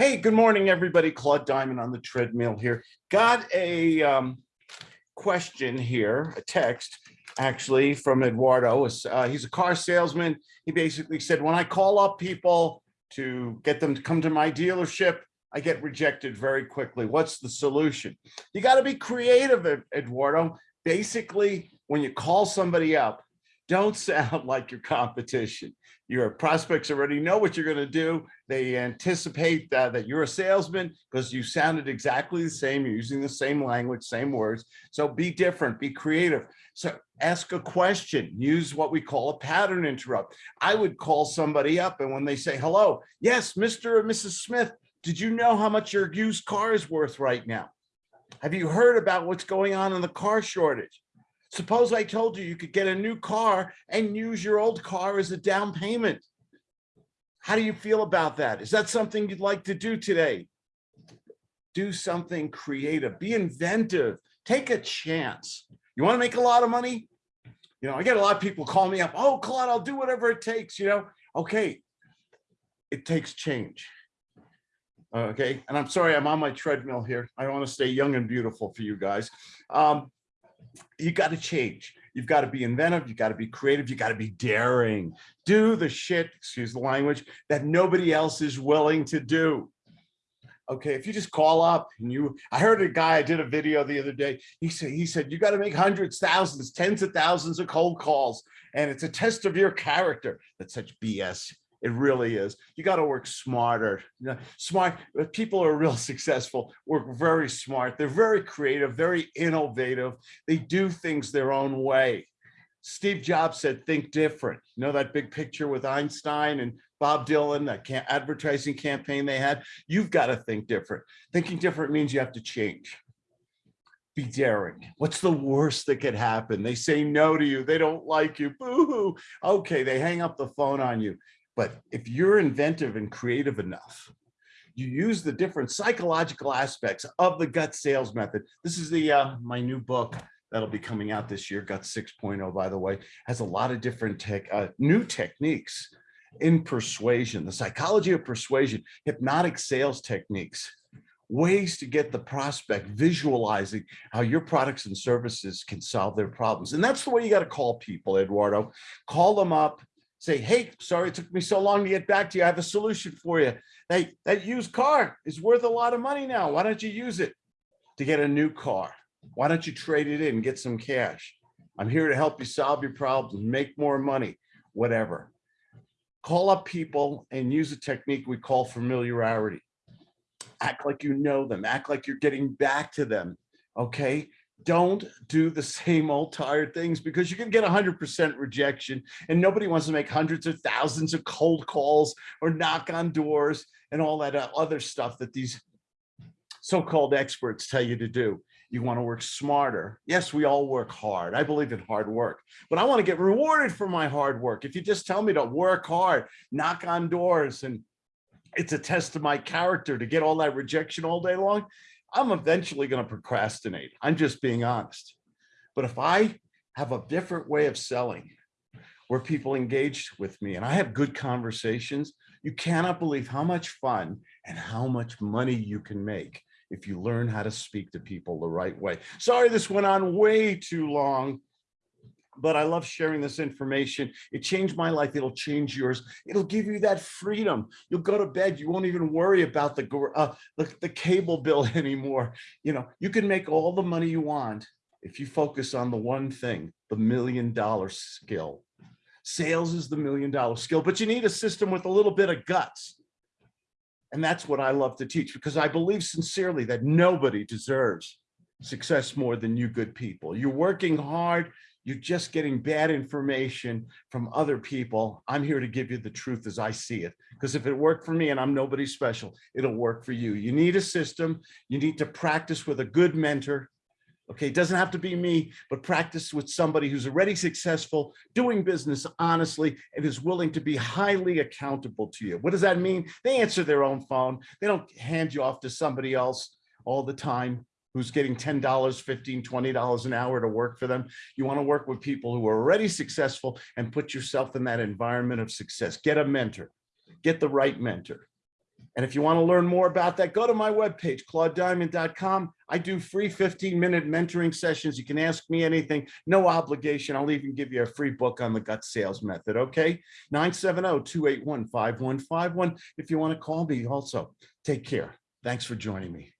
Hey, good morning, everybody. Claude Diamond on the treadmill here. Got a um, question here, a text actually from Eduardo. Uh, he's a car salesman. He basically said, when I call up people to get them to come to my dealership, I get rejected very quickly. What's the solution? You got to be creative, Eduardo. Basically, when you call somebody up, don't sound like your competition. Your prospects already know what you're going to do. They anticipate that, that you're a salesman because you sounded exactly the same. You're using the same language, same words. So be different, be creative. So ask a question, use what we call a pattern interrupt. I would call somebody up and when they say, hello, yes, Mr. or Mrs. Smith, did you know how much your used car is worth right now? Have you heard about what's going on in the car shortage? Suppose I told you you could get a new car and use your old car as a down payment. How do you feel about that? Is that something you'd like to do today? Do something creative, be inventive, take a chance. You want to make a lot of money? You know, I get a lot of people call me up. Oh, Claude, I'll do whatever it takes, you know? Okay, it takes change. Okay, and I'm sorry, I'm on my treadmill here. I want to stay young and beautiful for you guys. Um, you got to change. You've got to be inventive. You've got to be creative. You got to be daring. Do the shit, excuse the language, that nobody else is willing to do. Okay, if you just call up and you, I heard a guy, I did a video the other day. He said, he said, you got to make hundreds, thousands, tens of thousands of cold calls. And it's a test of your character. That's such BS. It really is. You got to work smarter. You know, smart uh, people are real successful, work very smart. They're very creative, very innovative. They do things their own way. Steve Jobs said, think different. You know that big picture with Einstein and Bob Dylan, that advertising campaign they had? You've got to think different. Thinking different means you have to change be daring. What's the worst that could happen? They say no to you. They don't like you. Boo hoo. Okay, they hang up the phone on you. But if you're inventive and creative enough, you use the different psychological aspects of the gut sales method. This is the uh, my new book that'll be coming out this year, Gut 6.0, by the way, has a lot of different tech, uh, new techniques in persuasion, the psychology of persuasion, hypnotic sales techniques, ways to get the prospect visualizing how your products and services can solve their problems. And that's the way you got to call people, Eduardo. Call them up, say, hey, sorry it took me so long to get back to you. I have a solution for you. Hey, that used car is worth a lot of money now. Why don't you use it to get a new car? Why don't you trade it in get some cash? I'm here to help you solve your problems, make more money, whatever. Call up people and use a technique we call familiarity. Act like you know them, act like you're getting back to them, okay? Don't do the same old tired things because you can get 100% rejection and nobody wants to make hundreds of thousands of cold calls or knock on doors and all that uh, other stuff that these so-called experts tell you to do. You want to work smarter. Yes, we all work hard. I believe in hard work, but I want to get rewarded for my hard work. If you just tell me to work hard, knock on doors, and it's a test of my character to get all that rejection all day long, I'm eventually going to procrastinate. I'm just being honest. But if I have a different way of selling where people engage with me and I have good conversations, you cannot believe how much fun and how much money you can make if you learn how to speak to people the right way. Sorry, this went on way too long but I love sharing this information. It changed my life. It'll change yours. It'll give you that freedom. You'll go to bed. You won't even worry about the, uh, the, the cable bill anymore. You know, you can make all the money you want if you focus on the one thing, the million dollar skill. Sales is the million dollar skill, but you need a system with a little bit of guts. And that's what I love to teach because I believe sincerely that nobody deserves success more than you good people. You're working hard, you're just getting bad information from other people. I'm here to give you the truth as I see it. Because if it worked for me and I'm nobody special, it'll work for you. You need a system. You need to practice with a good mentor. Okay, it doesn't have to be me, but practice with somebody who's already successful, doing business honestly, and is willing to be highly accountable to you. What does that mean? They answer their own phone. They don't hand you off to somebody else all the time who's getting $10, $15, $20 an hour to work for them. You want to work with people who are already successful and put yourself in that environment of success. Get a mentor, get the right mentor. And if you want to learn more about that, go to my webpage, claudediamond.com. I do free 15-minute mentoring sessions. You can ask me anything, no obligation. I'll even give you a free book on the gut sales method, okay? 970-281-5151 if you want to call me also. Take care. Thanks for joining me.